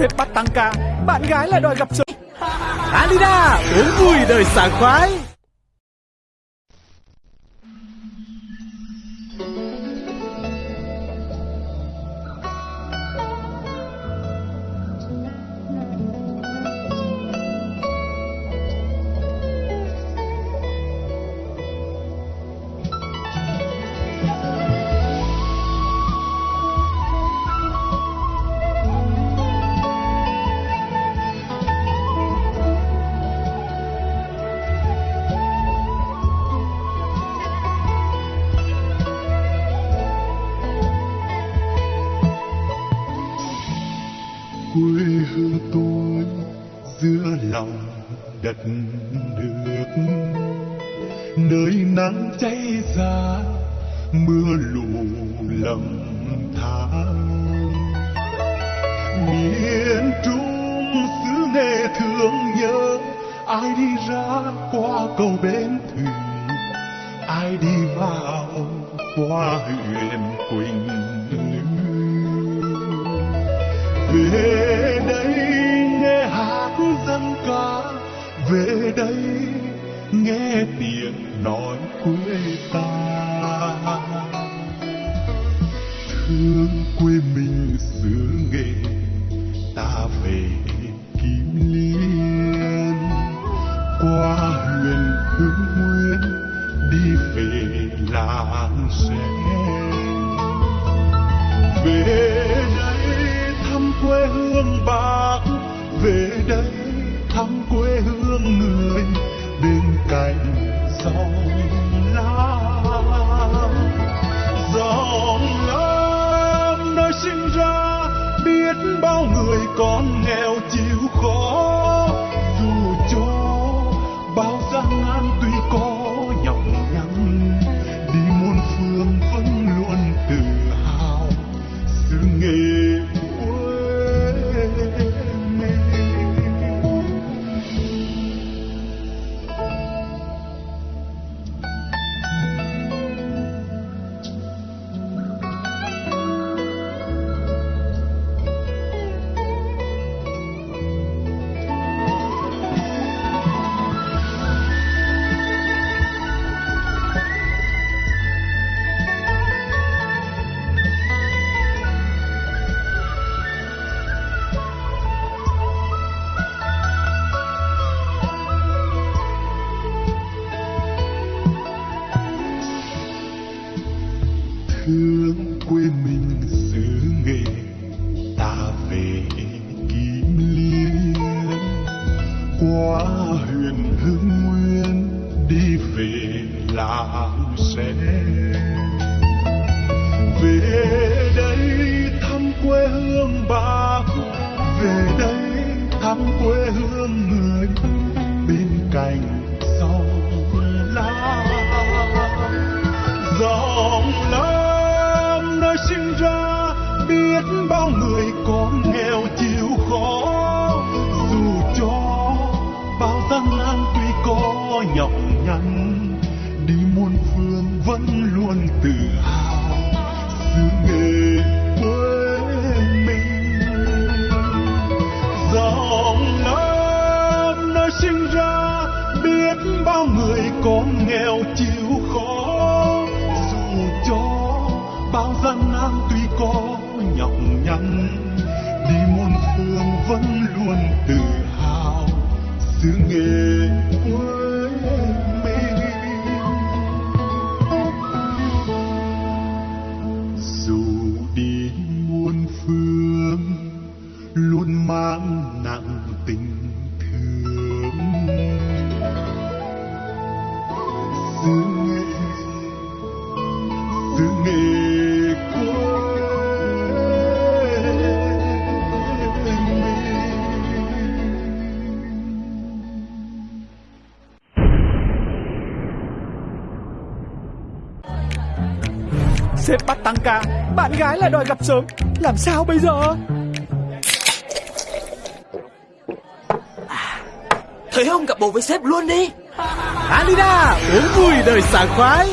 Sếp bắt tăng ca, bạn gái lại đòi gặp sớm. Alida, uống vui đời sảng khoái. Quê hương tôi giữa lòng đất nước. Nơi nắng cháy ra, mưa lũ lầm than. Miền trung xứ nghệ thương nhớ, ai đi ra qua cầu bến thủy ai đi vào qua huyện quỳnh lưu? Về dân ca. Về đây nghe tiếng nói quê ta. Thương quê mình xứ nghệ ta về kim liên. Qua huyện hương nguyên, đi về làng sen về đây thăm quê hương bà về đây thăm quê hương người bên cạnh dòng lá dòng lam nơi sinh ra biết bao người con nghèo chịu khó. Thương quê mình xứ nghệ ta về kim liên. Qua Huyền hưng nguyên, đi về làng sen. Về đây thăm quê hương bác về đây thăm quê hương người. Bên cạnh bao người con nghèo chịu khó dù cho bao gian nan tuy có nhọc nhằn, đi muôn phương vẫn luôn tự hào xứ nghề. Sếp bắt tăng ca, bạn gái lại đòi gặp sớm. Làm sao bây giờ? Thời không gặp bồ với sếp luôn đi Alida, uống vui đời sảng khoái.